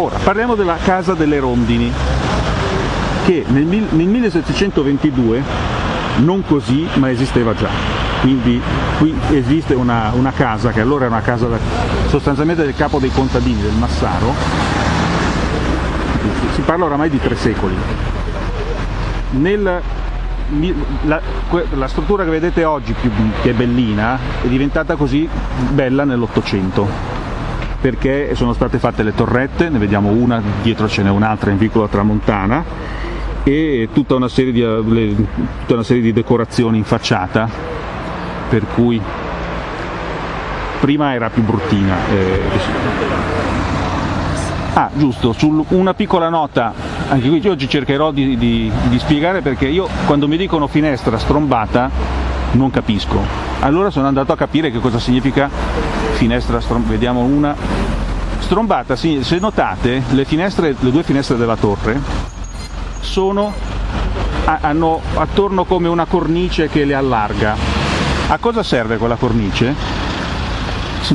Ora, parliamo della Casa delle Rondini, che nel, nel 1722, non così, ma esisteva già. Quindi qui esiste una, una casa, che allora era una casa sostanzialmente del capo dei contadini, del Massaro, si parla oramai di tre secoli. Nel, la, la, struttura che vedete oggi, più, che è bellina, è diventata così bella nell'Ottocento perché sono state fatte le torrette, ne vediamo una, dietro ce n'è un'altra in vicolo Tramontana e tutta una, di, le, tutta una serie di decorazioni in facciata per cui prima era più bruttina. Eh, ah, giusto, su una piccola nota, anche qui oggi cercherò di, di, di spiegare perché io quando mi dicono finestra strombata non capisco. Allora sono andato a capire che cosa significa finestra strombata, vediamo una. Strombata, se notate, le, finestre, le due finestre della torre sono, hanno attorno come una cornice che le allarga. A cosa serve quella cornice?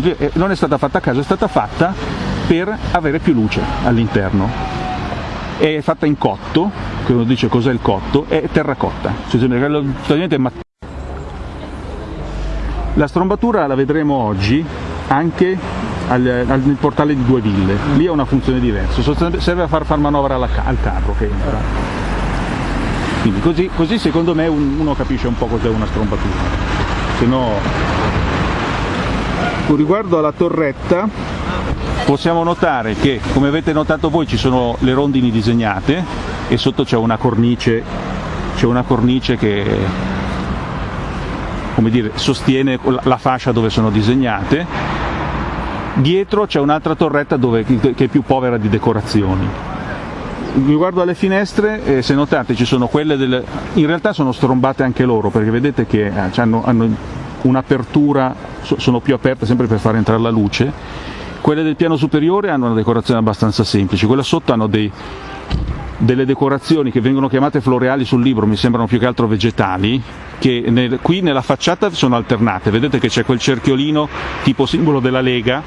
Eh, non è stata fatta a caso, è stata fatta per avere più luce all'interno. È fatta in cotto, che uno dice cos'è il cotto, è terracotta, cioè, la strombatura la vedremo oggi anche al, al, nel portale di due ville, lì ha una funzione diversa, serve a far far manovra alla, al carro che entra. Quindi così, così secondo me un, uno capisce un po' cos'è una strombatura. Se no... Con riguardo alla torretta possiamo notare che come avete notato voi ci sono le rondini disegnate e sotto c'è una cornice, una cornice che come dire, sostiene la fascia dove sono disegnate, dietro c'è un'altra torretta dove, che è più povera di decorazioni. Riguardo alle finestre, eh, se notate ci sono quelle delle... in realtà sono strombate anche loro perché vedete che eh, hanno, hanno un'apertura, sono più aperte sempre per far entrare la luce, quelle del piano superiore hanno una decorazione abbastanza semplice, quelle sotto hanno dei, delle decorazioni che vengono chiamate floreali sul libro, mi sembrano più che altro vegetali, che nel, qui nella facciata sono alternate, vedete che c'è quel cerchiolino tipo simbolo della Lega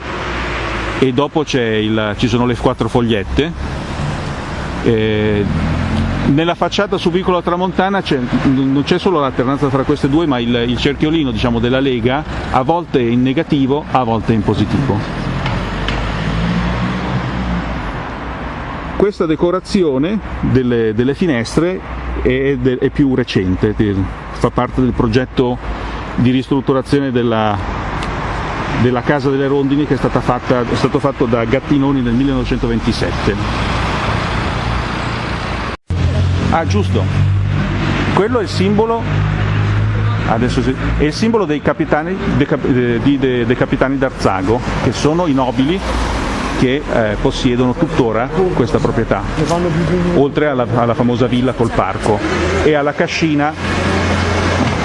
e dopo il, ci sono le quattro fogliette. Eh, nella facciata su Vicolo Tramontana non c'è solo l'alternanza tra queste due, ma il, il cerchiolino diciamo, della Lega a volte in negativo, a volte in positivo. Questa decorazione delle, delle finestre è, è, più recente, fa parte del progetto di ristrutturazione della, della Casa delle Rondini che è, fatta, è stato fatto da Gattinoni nel 1927. Ah giusto, quello è il simbolo, sì, è il simbolo dei capitani, dei, dei, dei capitani d'Arzago, che sono i nobili che eh, possiedono tuttora questa proprietà, oltre alla, alla, famosa villa col parco e alla cascina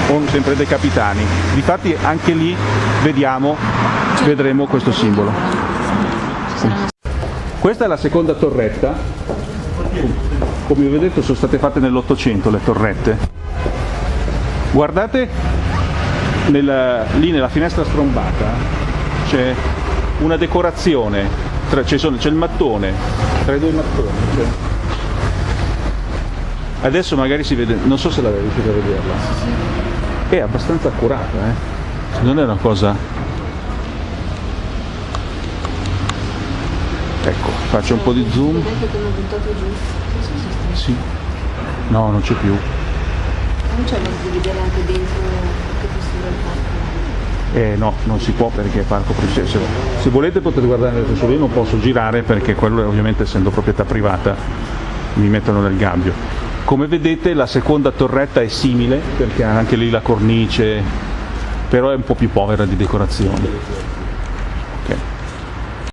con sempre dei capitani. Difatti anche lì vediamo, vedremo questo simbolo. Questa è la seconda torretta, come vi ho detto sono state fatte nell'Ottocento le torrette. Guardate nella, lì nella finestra strombata c'è una decorazione c'è il mattone, tra i due mattoni. Cioè. Adesso magari si vede, non so se la riuscite a vederla. È abbastanza accurata, eh? Non è una cosa... Ecco, faccio un po' di zoom. Sì. No, non c'è più. Non c'è modo di vedere anche dentro che postura il parco? Eh, no, non si può perché è parco privato. Se, volete potete guardare nel solo io non posso girare perché quello ovviamente essendo proprietà privata mi mettono nel gabbio. Come vedete la seconda torretta è simile perché ha anche lì la cornice, però è un po' più povera di decorazioni.